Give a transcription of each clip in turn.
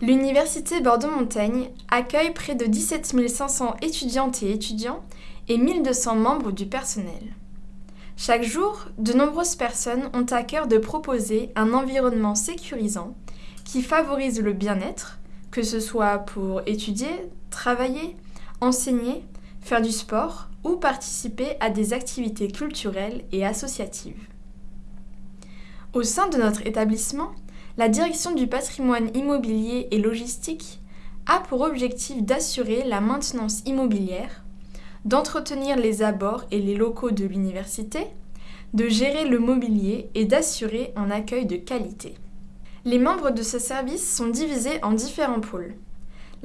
L'Université Bordeaux-Montaigne accueille près de 17 500 étudiantes et étudiants et 1200 membres du personnel. Chaque jour, de nombreuses personnes ont à cœur de proposer un environnement sécurisant qui favorise le bien-être, que ce soit pour étudier, travailler, enseigner, faire du sport ou participer à des activités culturelles et associatives. Au sein de notre établissement, la direction du patrimoine immobilier et logistique a pour objectif d'assurer la maintenance immobilière, d'entretenir les abords et les locaux de l'université, de gérer le mobilier et d'assurer un accueil de qualité. Les membres de ce service sont divisés en différents pôles.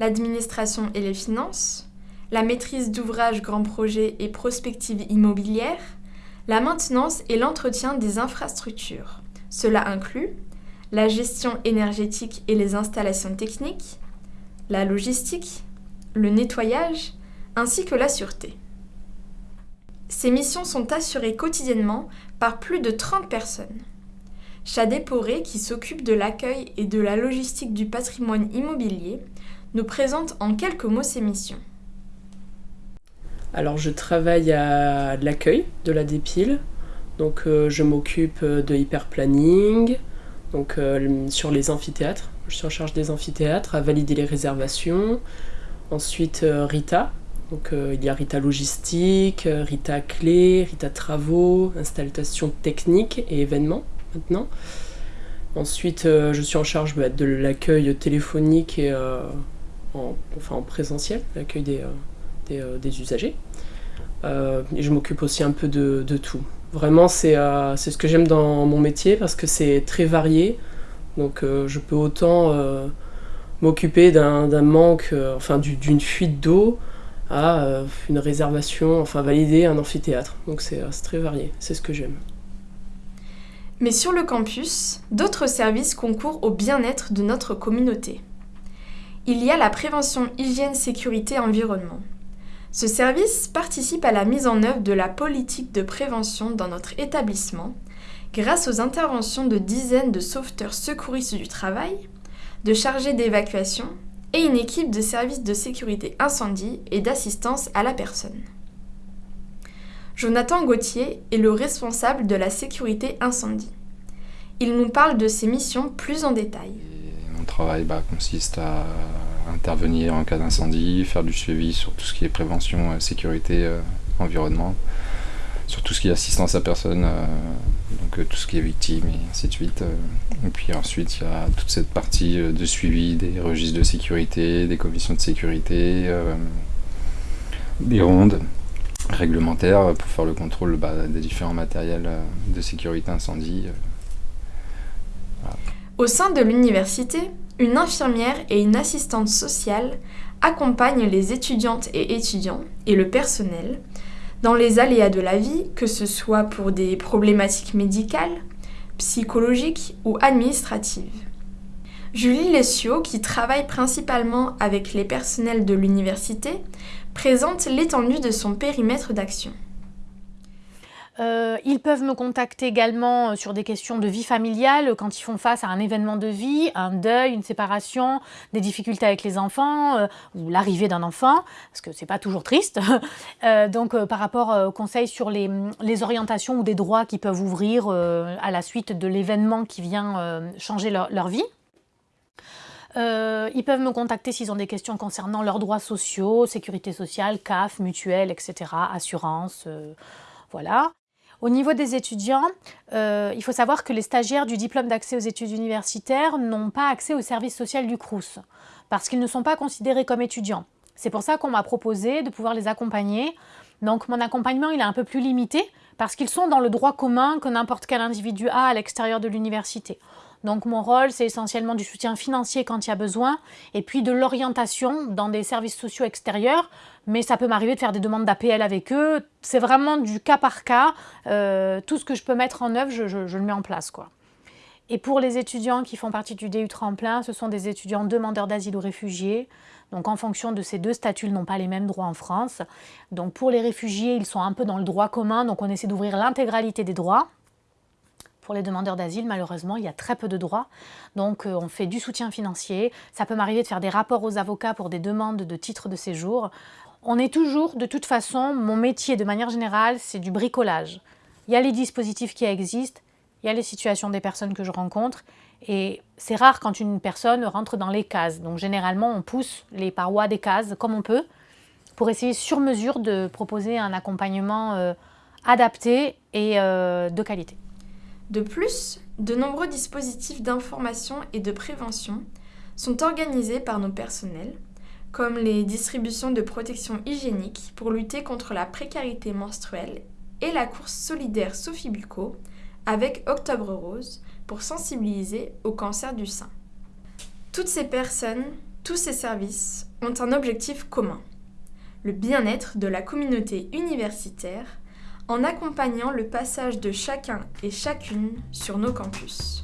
L'administration et les finances, la maîtrise d'ouvrages grands projets et prospectives immobilières, la maintenance et l'entretien des infrastructures. Cela inclut la gestion énergétique et les installations techniques, la logistique, le nettoyage, ainsi que la sûreté. Ces missions sont assurées quotidiennement par plus de 30 personnes. Chadé Poré, qui s'occupe de l'accueil et de la logistique du patrimoine immobilier, nous présente en quelques mots ces missions. Alors je travaille à l'accueil de la dépile, donc euh, je m'occupe de hyperplanning, donc euh, sur les amphithéâtres. Je suis en charge des amphithéâtres, à valider les réservations. Ensuite, euh, Rita. Donc euh, il y a Rita Logistique, Rita Clé, Rita Travaux, installation technique et événements maintenant. Ensuite, je suis en charge bah, de l'accueil téléphonique et en, enfin, en présentiel, l'accueil des, des, usagers. et je m'occupe aussi un peu de, de tout. Vraiment, euh, c'est ce que j'aime dans mon métier parce que c'est très varié. Donc euh, je peux autant euh, m'occuper d'un manque, enfin d'une fuite d'eau, à une réservation, enfin valider un amphithéâtre. Donc c'est très varié, c'est ce que j'aime. Mais sur le campus, d'autres services concourent au bien-être de notre communauté. Il y a la prévention hygiène, sécurité, environnement. Ce service participe à la mise en œuvre de la politique de prévention dans notre établissement grâce aux interventions de dizaines de sauveteurs secouristes du travail, de chargés d'évacuation et une équipe de services de sécurité incendie et d'assistance à la personne. Jonathan Gauthier est le responsable de la sécurité incendie. Il nous parle de ses missions plus en détail. mon travail bah, consiste à intervenir en cas d'incendie, faire du suivi sur tout ce qui est prévention, euh, sécurité, euh, environnement, sur tout ce qui est assistance à personne, euh, donc tout ce qui est victime et ainsi de suite. Et puis ensuite, il y a toute cette partie de suivi des registres de sécurité, des commissions de sécurité, des rondes réglementaires pour faire le contrôle bah, des différents matériels de sécurité incendie. Au sein de l'université, une infirmière et une assistante sociale accompagnent les étudiantes et étudiants et le personnel dans les aléas de la vie, que ce soit pour des problématiques médicales, psychologiques ou administratives. Julie Lessio, qui travaille principalement avec les personnels de l'université, présente l'étendue de son périmètre d'action. Euh, ils peuvent me contacter également euh, sur des questions de vie familiale euh, quand ils font face à un événement de vie, un deuil, une séparation, des difficultés avec les enfants ou l'arrivée d'un enfant, parce que c'est pas toujours triste. donc par rapport aux conseils sur les, orientations ou des droits qui peuvent ouvrir à la suite de l'événement qui vient changer leur, leur vie. ils peuvent me contacter s'ils ont des questions concernant leurs droits sociaux, sécurité sociale, CAF, mutuelle, etc., assurance, voilà. Au niveau des étudiants, euh, il faut savoir que les stagiaires du diplôme d'accès aux études universitaires n'ont pas accès au service social du CRUS parce qu'ils ne sont pas considérés comme étudiants. C'est pour ça qu'on m'a proposé de pouvoir les accompagner. Donc mon accompagnement il est un peu plus limité parce qu'ils sont dans le droit commun que n'importe quel individu a à l'extérieur de l'université. Donc mon rôle, c'est essentiellement du soutien financier quand il y a besoin, et puis de l'orientation dans des services sociaux extérieurs, mais ça peut m'arriver de faire des demandes d'APL avec eux. C'est vraiment du cas par cas. Euh, tout ce que je peux mettre en œuvre, je, le mets en place. quoi. Et pour les étudiants qui font partie du DU Tremplin, ce sont des étudiants demandeurs d'asile ou réfugiés. Donc en fonction de ces deux statuts, ils n'ont pas les mêmes droits en France. Donc pour les réfugiés, ils sont un peu dans le droit commun, donc on essaie d'ouvrir l'intégralité des droits. Pour les demandeurs d'asile, malheureusement, il y a très peu de droits. Donc euh, on fait du soutien financier. Ça peut m'arriver de faire des rapports aux avocats pour des demandes de titres de séjour. On est toujours, de toute façon, mon métier de manière générale, c'est du bricolage. Il y a les dispositifs qui existent, il y a les situations des personnes que je rencontre. Et c'est rare quand une personne rentre dans les cases. Donc généralement, on pousse les parois des cases comme on peut pour essayer sur mesure de proposer un accompagnement euh, adapté et euh, de qualité. De plus, de nombreux dispositifs d'information et de prévention sont organisés par nos personnels, comme les distributions de protection hygiénique pour lutter contre la précarité menstruelle et la course solidaire Sophie Bucco avec Octobre Rose pour sensibiliser au cancer du sein. Toutes ces personnes, tous ces services ont un objectif commun, le bien-être de la communauté universitaire en accompagnant le passage de chacun et chacune sur nos campus.